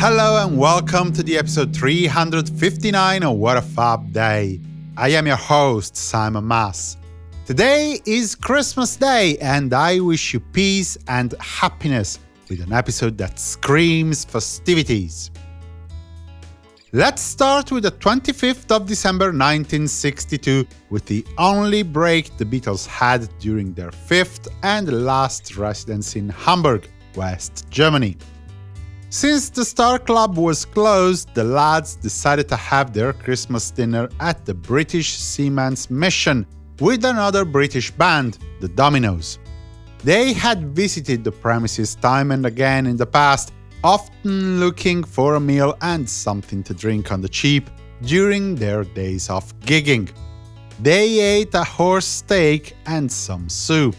Hello and welcome to the episode 359 of What a Fab Day. I am your host, Simon Mas. Today is Christmas Day, and I wish you peace and happiness with an episode that screams festivities. Let's start with the 25th of December 1962, with the only break the Beatles had during their fifth and last residence in Hamburg, West Germany. Since the Star Club was closed, the lads decided to have their Christmas dinner at the British Seamen's Mission with another British band, the Dominoes. They had visited the premises time and again in the past, often looking for a meal and something to drink on the cheap during their days of gigging. They ate a horse steak and some soup.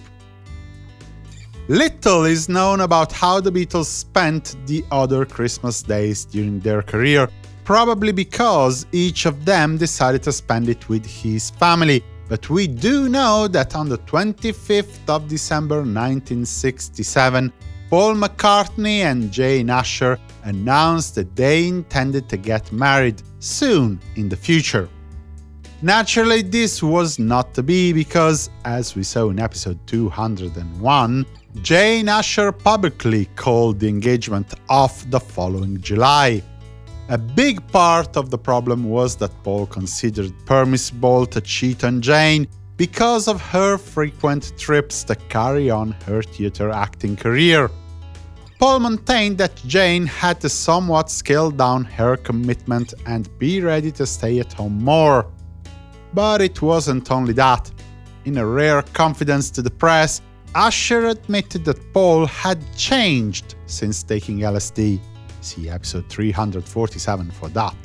Little is known about how the Beatles spent the other Christmas days during their career, probably because each of them decided to spend it with his family, but we do know that on the 25th of December 1967, Paul McCartney and Jane Asher announced that they intended to get married soon in the future. Naturally, this was not to be because, as we saw in episode 201, Jane Asher publicly called the engagement off the following July. A big part of the problem was that Paul considered permissible to cheat on Jane because of her frequent trips to carry on her theatre acting career. Paul maintained that Jane had to somewhat scale down her commitment and be ready to stay at home more. But it wasn't only that. In a rare confidence to the press, Asher admitted that Paul had changed since taking LSD. See episode 347 for that.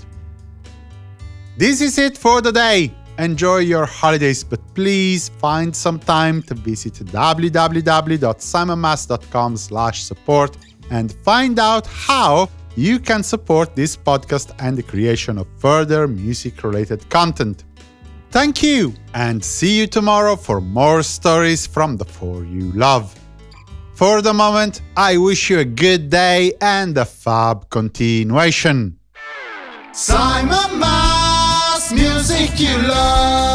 This is it for the day. Enjoy your holidays, but please find some time to visit www.simonmas.com/support and find out how you can support this podcast and the creation of further music-related content. Thank you, and see you tomorrow for more stories from the four you love. For the moment, I wish you a good day and a fab continuation. Simon Mas, music you love.